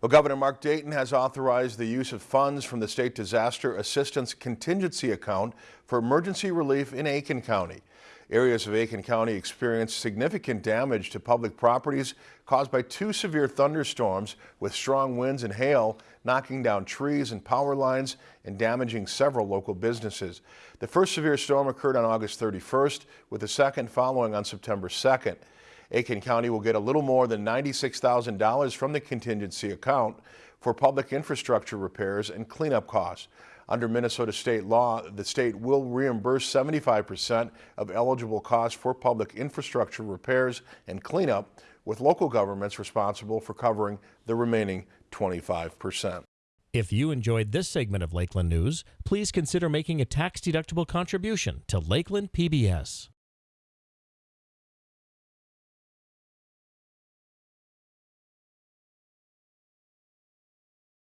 Well, Governor Mark Dayton has authorized the use of funds from the State Disaster Assistance Contingency Account for emergency relief in Aitkin County. Areas of Aitkin County experienced significant damage to public properties caused by two severe thunderstorms with strong winds and hail, knocking down trees and power lines and damaging several local businesses. The first severe storm occurred on August 31st, with the second following on September 2nd. Aitkin County will get a little more than $96,000 from the contingency account for public infrastructure repairs and cleanup costs. Under Minnesota state law, the state will reimburse 75% of eligible costs for public infrastructure repairs and cleanup, with local governments responsible for covering the remaining 25%. If you enjoyed this segment of Lakeland News, please consider making a tax-deductible contribution to Lakeland PBS.